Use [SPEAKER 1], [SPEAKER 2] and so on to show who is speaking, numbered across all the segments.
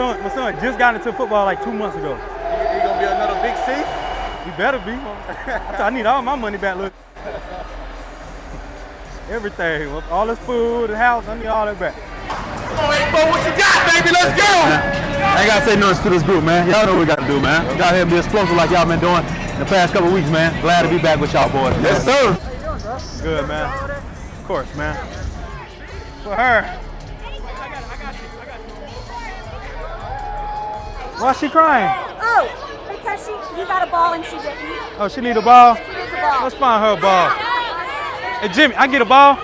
[SPEAKER 1] son, my son just got into football like two months ago.
[SPEAKER 2] He, he gonna be another big C?
[SPEAKER 1] You better be. I, I need all my money back. Look, everything, all this food, the house, I need all that back.
[SPEAKER 2] Come on, Bo, what you got, baby? Let's go!
[SPEAKER 3] I ain't gotta say nothing to this group, man. Y'all know what we gotta do, man. We gotta have be explosive like y'all been doing the past couple weeks, man. Glad to be back with y'all boys.
[SPEAKER 2] Yes, sir.
[SPEAKER 1] Doing, Good, man. Of course, man. For her. Why is she crying?
[SPEAKER 4] Oh, because she you got a ball and she didn't.
[SPEAKER 1] Oh, she need a ball?
[SPEAKER 4] She needs a ball.
[SPEAKER 1] Let's find her a ball. Hey, Jimmy, I get a ball?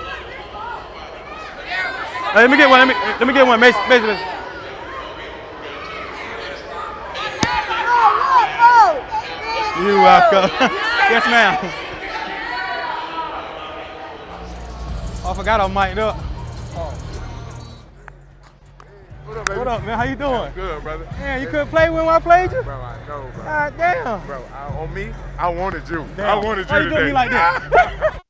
[SPEAKER 1] Hey, let me get one. Let me, let me get one. Mason, Mason. Mason.
[SPEAKER 4] Oh, oh,
[SPEAKER 1] You welcome. yes, ma'am. Oh, I forgot I'm mic'd up.
[SPEAKER 2] What up, baby?
[SPEAKER 1] What up, man? How you doing?
[SPEAKER 2] Good, brother.
[SPEAKER 1] Man, you couldn't play when I played you?
[SPEAKER 2] Bro, I know, bro.
[SPEAKER 1] God damn.
[SPEAKER 2] Bro, I, on me, I wanted you. I
[SPEAKER 1] Damn.
[SPEAKER 2] wanted you
[SPEAKER 1] Why you
[SPEAKER 2] today.
[SPEAKER 1] doing me like that?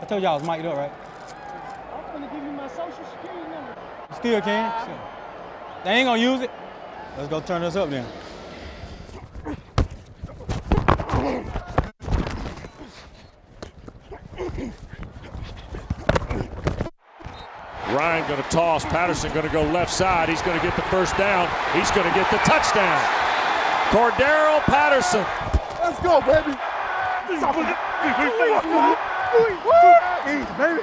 [SPEAKER 1] I told y'all I was mic'd up, right?
[SPEAKER 5] I'm gonna give you my social security number.
[SPEAKER 1] You still can? Sure. They ain't gonna use it. Let's go turn this up then.
[SPEAKER 6] Ryan going to toss. Patterson going to go left side. He's going to get the first down. He's going to get the touchdown. Cordarrelle Patterson.
[SPEAKER 2] Let's go, baby.
[SPEAKER 1] Easy, baby.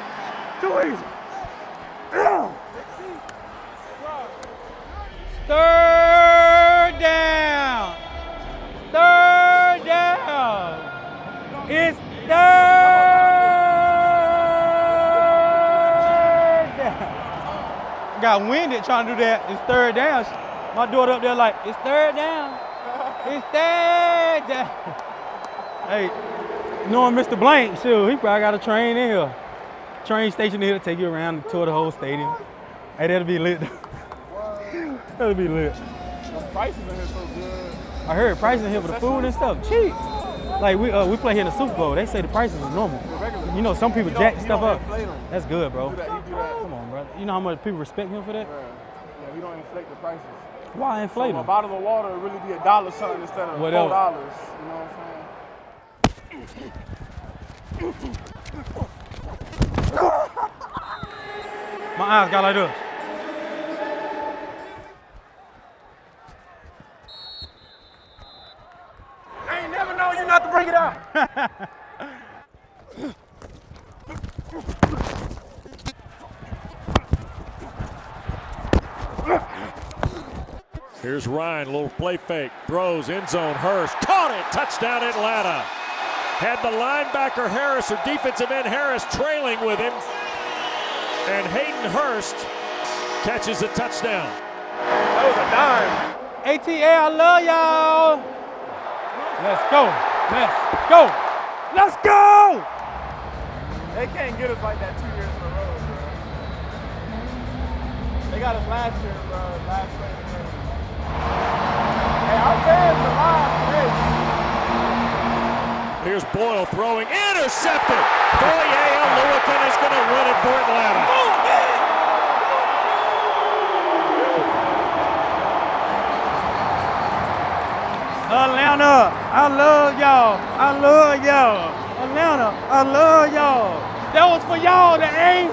[SPEAKER 1] Too easy. Third down. Got winded trying to do that. It's third down. My daughter up there like, it's third down. It's third down. Hey, knowing Mr. Blank, sure, he probably got a train in here. Train station here to take you around and tour the whole stadium. Hey, that'll be lit. that'll be lit.
[SPEAKER 2] The prices in here so good.
[SPEAKER 1] I heard prices in here for the food and stuff cheap. Like we uh, we play here in the Super Bowl. They say the prices is normal. You know, some people jack stuff up. That's good, bro.
[SPEAKER 2] He do that, he do that.
[SPEAKER 1] Come on, brother. You know how much people respect him for that?
[SPEAKER 2] Yeah, we don't inflate the prices.
[SPEAKER 1] Why inflate
[SPEAKER 2] So a bottle of water would really be a dollar something instead of
[SPEAKER 1] Whatever.
[SPEAKER 2] four dollars. You know what I'm saying?
[SPEAKER 1] My eyes got like this.
[SPEAKER 2] I ain't never known you not to bring it out.
[SPEAKER 6] Here's Ryan, a little play fake, throws end zone. Hurst caught it, touchdown Atlanta. Had the linebacker Harris or defensive end Harris trailing with him, and Hayden Hurst catches the touchdown.
[SPEAKER 2] That was a dime.
[SPEAKER 1] ATA, I love y'all. Let's go. Let's go. Let's go.
[SPEAKER 2] They can't get us like that two years in a row, bro. They got us last year, bro. Last year. Hey, our fans are live today.
[SPEAKER 6] Here's Boyle throwing, intercepted. Boye Lewickin is going to win it for Atlanta.
[SPEAKER 1] Atlanta, I love y'all. I love y'all. Atlanta, I love y'all. That was for y'all, the A.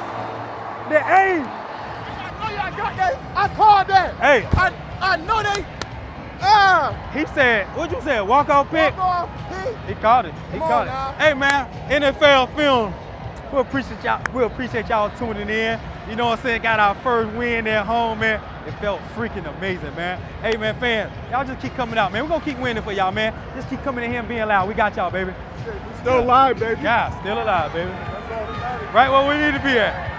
[SPEAKER 1] The A.
[SPEAKER 2] Oh, yeah, I got that. I called that.
[SPEAKER 1] Hey,
[SPEAKER 2] I, I know they. Ah,
[SPEAKER 1] he said, what you said, walk off pick?
[SPEAKER 2] walk off. He,
[SPEAKER 1] He caught it. He
[SPEAKER 2] Come
[SPEAKER 1] caught
[SPEAKER 2] now.
[SPEAKER 1] it. Hey man, NFL film. We appreciate y'all. We appreciate y'all tuning in. You know what I'm saying? Got our first win at home, man. It felt freaking amazing, man. Hey man, fans, y'all just keep coming out, man. We're gonna keep winning for y'all, man. Just keep coming in here and being loud. We got y'all, baby.
[SPEAKER 2] still alive, baby.
[SPEAKER 1] Yeah, still alive, baby.
[SPEAKER 2] That's all that matters.
[SPEAKER 1] Right where we need to be at.